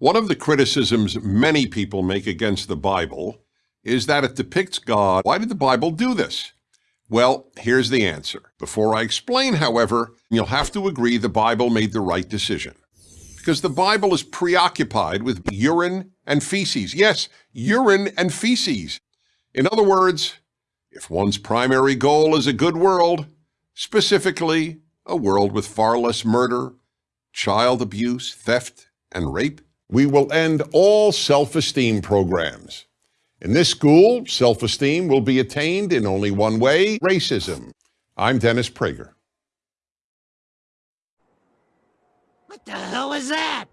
One of the criticisms many people make against the Bible is that it depicts God. Why did the Bible do this? Well, here's the answer. Before I explain, however, you'll have to agree the Bible made the right decision. Because the Bible is preoccupied with urine and feces. Yes, urine and feces. In other words, if one's primary goal is a good world, specifically a world with far less murder, child abuse, theft, and rape, we will end all self-esteem programs. In this school, self-esteem will be attained in only one way, racism. I'm Dennis Prager. What the hell is that?